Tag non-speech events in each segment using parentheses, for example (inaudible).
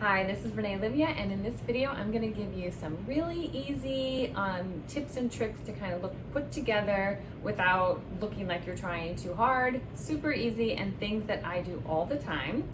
Hi, this is Renee Olivia, and in this video, I'm gonna give you some really easy um, tips and tricks to kind of look put together without looking like you're trying too hard. Super easy and things that I do all the time.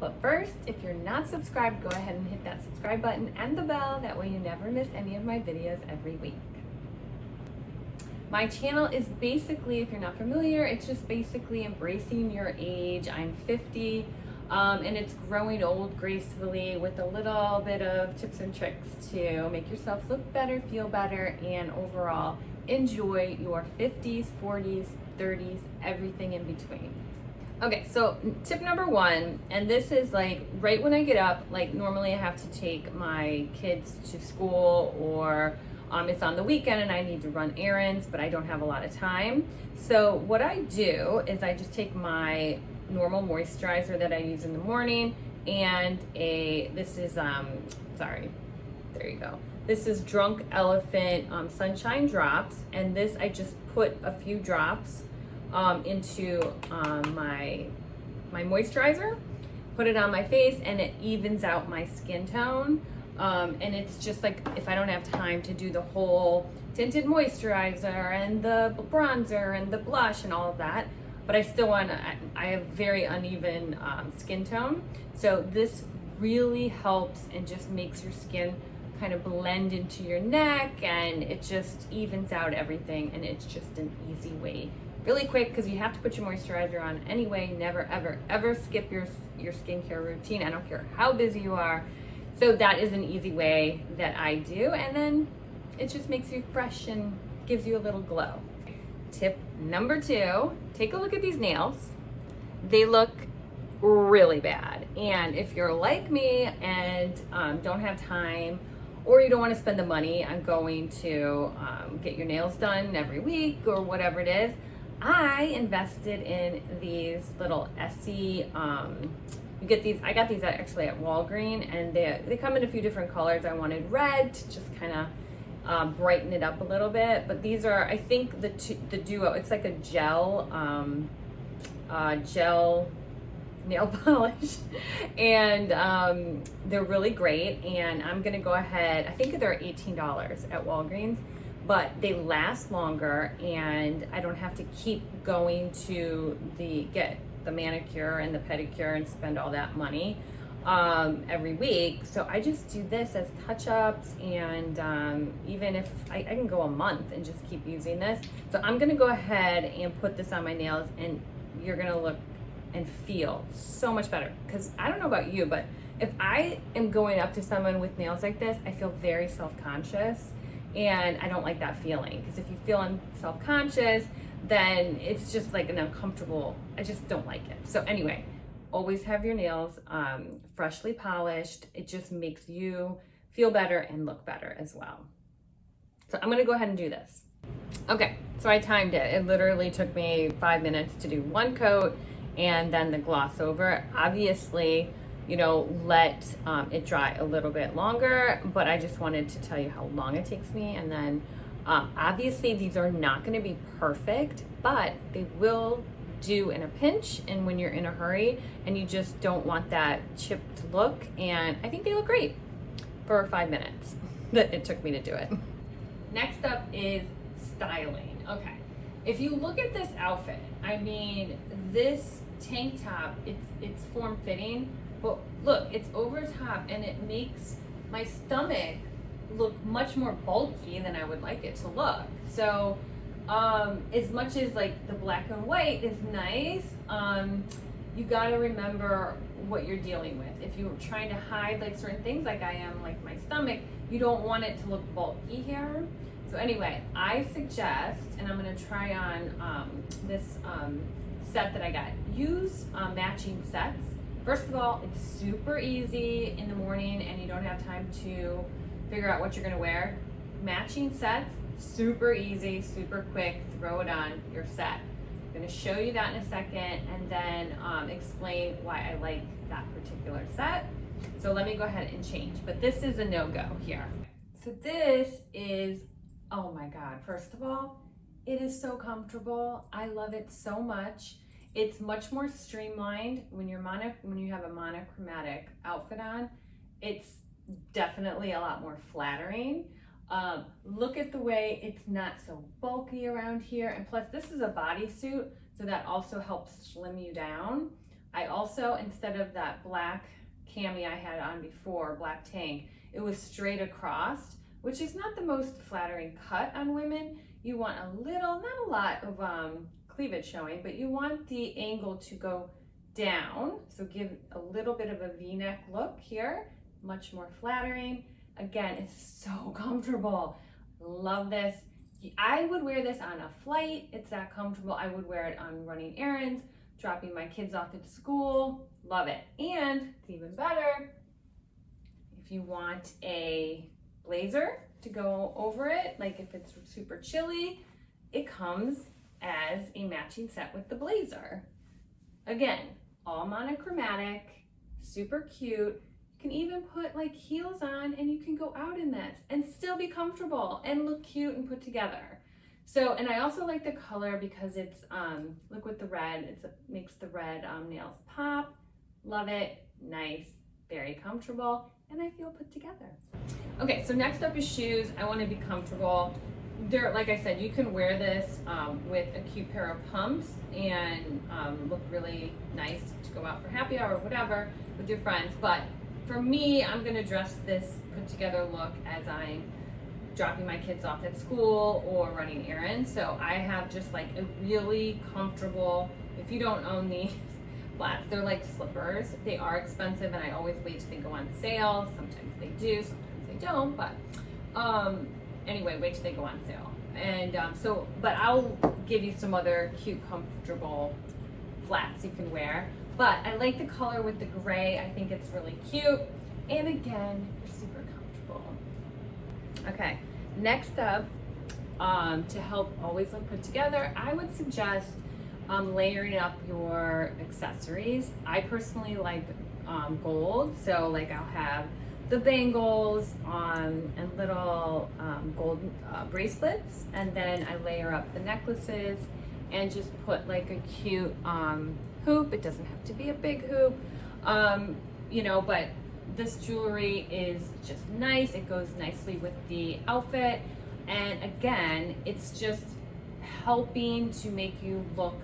But first, if you're not subscribed, go ahead and hit that subscribe button and the bell. That way you never miss any of my videos every week. My channel is basically, if you're not familiar, it's just basically embracing your age. I'm 50 um, and it's growing old gracefully with a little bit of tips and tricks to make yourself look better, feel better, and overall enjoy your 50s, 40s, 30s, everything in between. Okay, so tip number one, and this is like right when I get up, like normally I have to take my kids to school or um, it's on the weekend and I need to run errands, but I don't have a lot of time. So what I do is I just take my normal moisturizer that I use in the morning and a, this is, um, sorry, there you go. This is Drunk Elephant um, Sunshine Drops. And this, I just put a few drops um, into um, my, my moisturizer, put it on my face and it evens out my skin tone. Um, and it's just like, if I don't have time to do the whole tinted moisturizer and the bronzer and the blush and all of that, but I still want to, I have very uneven um, skin tone. So this really helps and just makes your skin kind of blend into your neck and it just evens out everything and it's just an easy way. Really quick because you have to put your moisturizer on anyway. Never ever ever skip your your skincare routine. I don't care how busy you are. So that is an easy way that i do. And then it just makes you fresh and gives you a little glow Tip number two, take a look at these nails. They look really bad. And if you're like me and um, don't have time or you don't want to spend the money on going to um, get your nails done every week or whatever it is, I invested in these little Essie, um, you get these, I got these actually at Walgreen and they, they come in a few different colors. I wanted red to just kind of um, brighten it up a little bit. But these are, I think the the duo, it's like a gel, um, uh, gel nail (laughs) polish. And um, they're really great. And I'm gonna go ahead I think they're $18 at Walgreens but they last longer. And I don't have to keep going to the get the manicure and the pedicure and spend all that money um, every week. So I just do this as touch-ups and um, even if I, I, can go a month and just keep using this. So I'm gonna go ahead and put this on my nails and you're gonna look and feel so much better. Cause I don't know about you, but if I am going up to someone with nails like this, I feel very self-conscious and I don't like that feeling. Because if you feel self-conscious, then it's just like an uncomfortable, I just don't like it. So anyway, always have your nails um, freshly polished. It just makes you feel better and look better as well. So I'm gonna go ahead and do this. Okay, so I timed it. It literally took me five minutes to do one coat and then the gloss over. Obviously, you know, let um, it dry a little bit longer, but I just wanted to tell you how long it takes me. And then um, obviously these are not gonna be perfect, but they will do in a pinch and when you're in a hurry and you just don't want that chipped look. And I think they look great for five minutes (laughs) that it took me to do it. Next up is styling. Okay. If you look at this outfit, I mean, this tank top, it's, it's form fitting, but look, it's over top and it makes my stomach look much more bulky than I would like it to look. So um, as much as like the black and white is nice, um, you got to remember what you're dealing with. If you're trying to hide like certain things, like I am, like my stomach, you don't want it to look bulky here. So anyway, I suggest, and I'm gonna try on um, this um, set that I got. Use uh, matching sets. First of all, it's super easy in the morning and you don't have time to figure out what you're gonna wear. Matching sets Super easy, super quick, throw it on, you're set. I'm gonna show you that in a second and then um, explain why I like that particular set. So let me go ahead and change, but this is a no-go here. So this is, oh my God, first of all, it is so comfortable. I love it so much. It's much more streamlined when you're mono, when you have a monochromatic outfit on. it's definitely a lot more flattering. Um, look at the way it's not so bulky around here. And plus this is a bodysuit, so that also helps slim you down. I also, instead of that black cami I had on before, black tank, it was straight across, which is not the most flattering cut on women. You want a little, not a lot of um, cleavage showing, but you want the angle to go down. So give a little bit of a v-neck look here, much more flattering. Again, it's so (laughs) comfortable. Love this. I would wear this on a flight. It's that comfortable. I would wear it on running errands, dropping my kids off at school. Love it. And it's even better if you want a blazer to go over it, like if it's super chilly, it comes as a matching set with the blazer. Again, all monochromatic, super cute. Can even put like heels on and you can go out in this and still be comfortable and look cute and put together. So, and I also like the color because it's, um, look with the red, it makes the red um, nails pop. Love it, nice, very comfortable, and I feel put together. Okay, so next up is shoes. I wanna be comfortable there, like I said, you can wear this um, with a cute pair of pumps and um, look really nice to go out for happy hour or whatever with your friends. But for me, I'm gonna dress this put together look as I'm dropping my kids off at school or running errands. So I have just like a really comfortable, if you don't own these (laughs) flats, they're like slippers. They are expensive and I always wait till they go on sale. Sometimes they do, sometimes they don't, but um, anyway, wait till they go on sale. And um, so, but I'll give you some other cute, comfortable flats you can wear. But I like the color with the gray. I think it's really cute. And again, you're super comfortable. Okay, next up, um, to help always look put together, I would suggest um, layering up your accessories. I personally like um, gold, so like I'll have the bangles um, and little um, gold uh, bracelets and then I layer up the necklaces and just put like a cute um, hoop. It doesn't have to be a big hoop, um, you know, but this jewelry is just nice. It goes nicely with the outfit. And again, it's just helping to make you look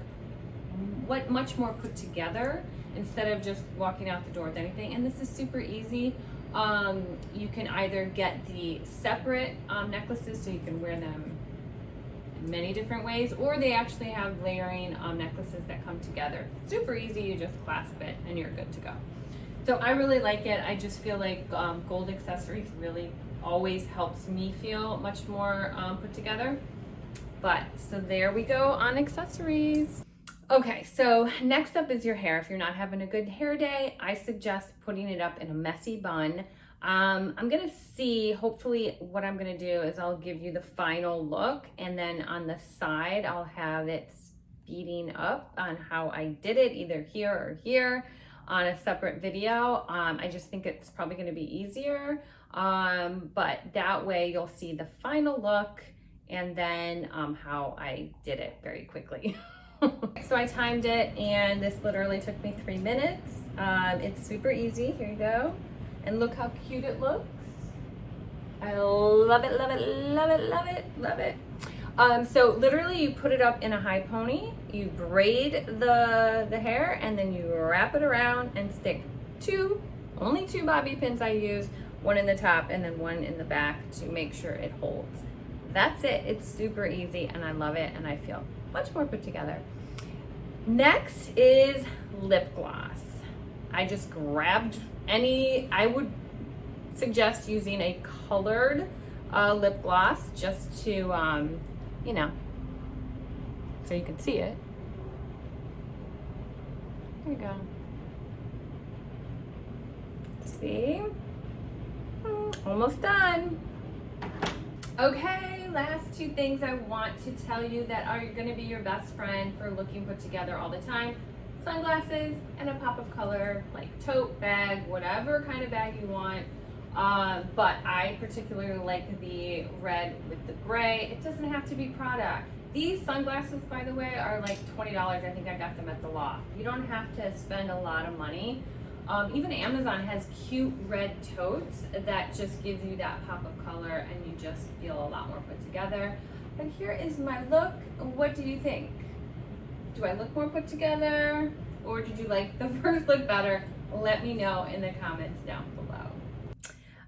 what much more put together instead of just walking out the door with anything. And this is super easy. Um, you can either get the separate um, necklaces so you can wear them many different ways, or they actually have layering um, necklaces that come together. Super easy, you just clasp it and you're good to go. So I really like it. I just feel like um, gold accessories really always helps me feel much more um, put together. But so there we go on accessories. Okay, so next up is your hair. If you're not having a good hair day, I suggest putting it up in a messy bun. Um, I'm gonna see, hopefully what I'm gonna do is I'll give you the final look and then on the side, I'll have it speeding up on how I did it, either here or here on a separate video. Um, I just think it's probably gonna be easier, um, but that way you'll see the final look and then um, how I did it very quickly. (laughs) so I timed it and this literally took me three minutes. Um, it's super easy, here you go. And look how cute it looks. I love it, love it, love it, love it, love it. Um, so literally you put it up in a high pony, you braid the, the hair and then you wrap it around and stick two, only two bobby pins I use, one in the top and then one in the back to make sure it holds. That's it, it's super easy and I love it and I feel much more put together. Next is lip gloss. I just grabbed any, I would suggest using a colored uh, lip gloss just to, um, you know, so you can see it. There you go. See? Hmm, almost done. Okay last two things I want to tell you that are gonna be your best friend for looking put together all the time. Sunglasses and a pop of color, like tote, bag, whatever kind of bag you want. Uh, but I particularly like the red with the gray. It doesn't have to be Prada. These sunglasses, by the way, are like $20. I think I got them at the loft. You don't have to spend a lot of money Um, even Amazon has cute red totes that just gives you that pop of color and you just feel a lot more put together. But here is my look. What do you think? Do I look more put together? Or did you like the (laughs) first look better? Let me know in the comments down below.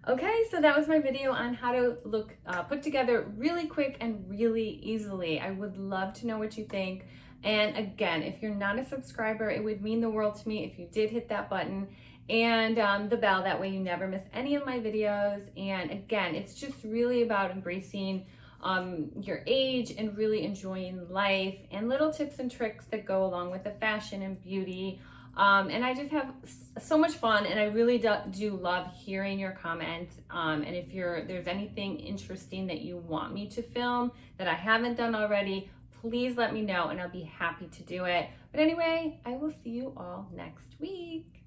Okay, so that was my video on how to look uh, put together really quick and really easily. I would love to know what you think. And again, if you're not a subscriber, it would mean the world to me if you did hit that button and um, the bell. That way you never miss any of my videos. And again, it's just really about embracing um, your age and really enjoying life and little tips and tricks that go along with the fashion and beauty. Um, and I just have so much fun and I really do, do love hearing your comments. Um, and if you're there's anything interesting that you want me to film that I haven't done already, please let me know and I'll be happy to do it. But anyway, I will see you all next week.